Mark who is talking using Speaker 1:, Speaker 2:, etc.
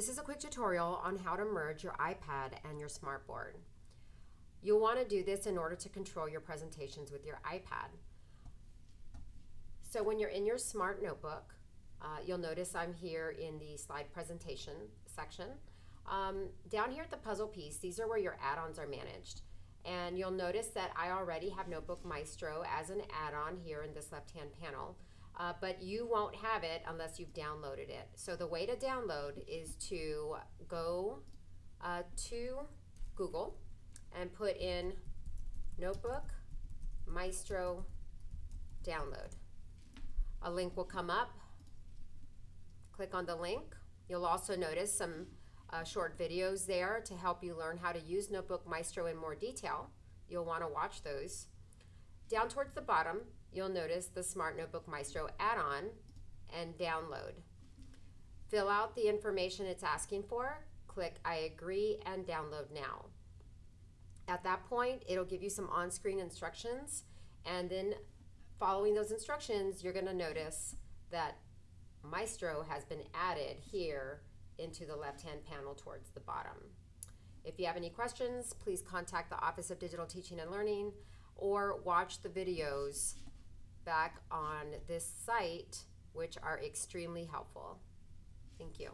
Speaker 1: This is a quick tutorial on how to merge your iPad and your smartboard. You'll want to do this in order to control your presentations with your iPad. So when you're in your smart notebook, uh, you'll notice I'm here in the slide presentation section. Um, down here at the puzzle piece, these are where your add-ons are managed. And you'll notice that I already have Notebook Maestro as an add-on here in this left-hand panel. Uh, but you won't have it unless you've downloaded it. So the way to download is to go uh, to Google and put in Notebook Maestro download. A link will come up. Click on the link. You'll also notice some uh, short videos there to help you learn how to use Notebook Maestro in more detail. You'll want to watch those. Down towards the bottom, you'll notice the Smart Notebook Maestro add-on and download. Fill out the information it's asking for, click I agree and download now. At that point, it'll give you some on-screen instructions and then following those instructions, you're gonna notice that Maestro has been added here into the left-hand panel towards the bottom. If you have any questions, please contact the Office of Digital Teaching and Learning or watch the videos back on this site, which are extremely helpful. Thank you.